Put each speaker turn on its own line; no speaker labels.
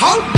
好